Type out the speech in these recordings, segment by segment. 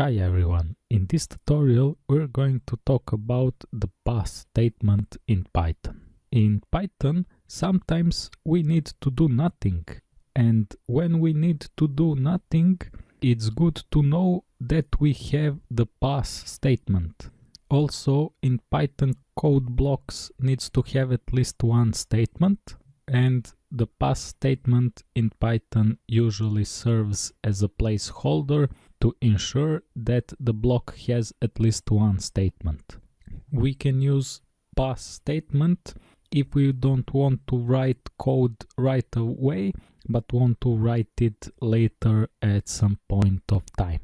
Hi everyone, in this tutorial we're going to talk about the pass statement in Python. In Python sometimes we need to do nothing and when we need to do nothing it's good to know that we have the pass statement. Also in Python code blocks needs to have at least one statement and the pass statement in Python usually serves as a placeholder to ensure that the block has at least one statement. We can use pass statement if we don't want to write code right away but want to write it later at some point of time.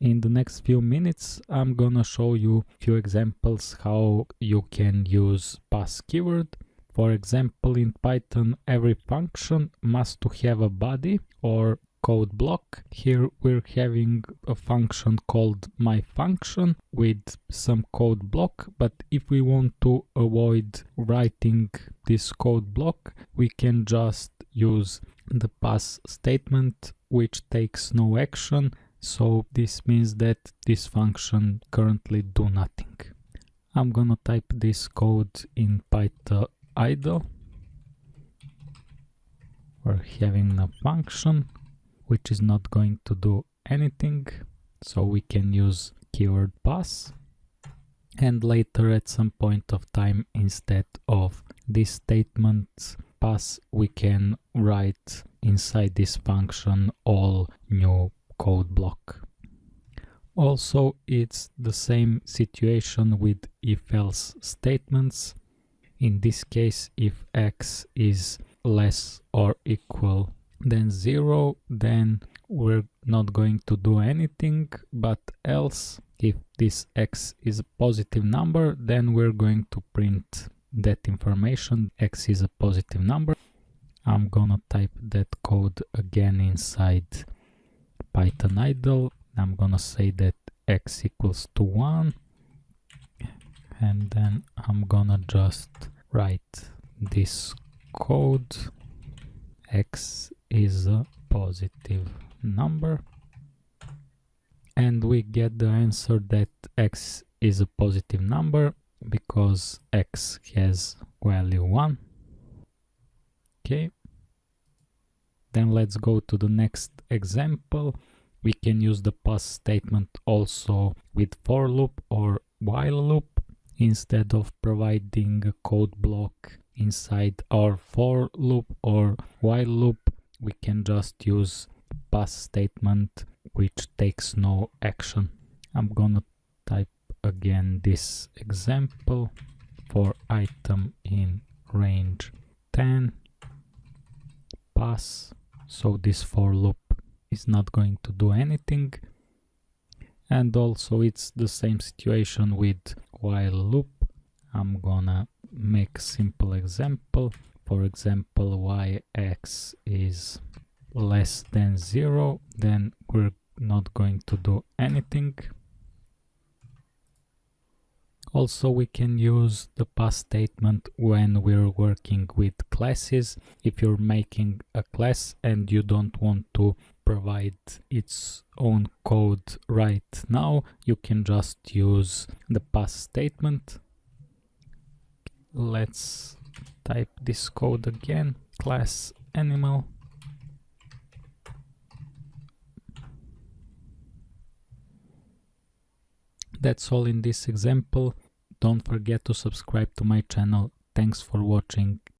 In the next few minutes I'm gonna show you few examples how you can use pass keyword for example, in Python, every function must to have a body or code block. Here we're having a function called my function with some code block, but if we want to avoid writing this code block, we can just use the pass statement which takes no action. So this means that this function currently do nothing. I'm gonna type this code in Python idle we're having a function which is not going to do anything. So we can use keyword pass. And later at some point of time instead of this statement pass we can write inside this function all new code block. Also it's the same situation with if else statements. In this case, if x is less or equal than 0, then we're not going to do anything, but else if this x is a positive number, then we're going to print that information, x is a positive number. I'm gonna type that code again inside Python idle. I'm gonna say that x equals to 1 and then I'm gonna just write this code x is a positive number. And we get the answer that x is a positive number because x has value 1 okay. Then let's go to the next example. We can use the pass statement also with for loop or while loop instead of providing a code block inside our for loop or while loop we can just use pass statement which takes no action. I'm gonna type again this example for item in range 10 pass. So this for loop is not going to do anything. And also it's the same situation with while loop. I'm gonna make simple example for example y x is less than zero then we're not going to do anything. Also we can use the pass statement when we're working with classes. If you're making a class and you don't want to provide its own code right now you can just use the pass statement. Let's type this code again class animal. That's all in this example. Don't forget to subscribe to my channel. Thanks for watching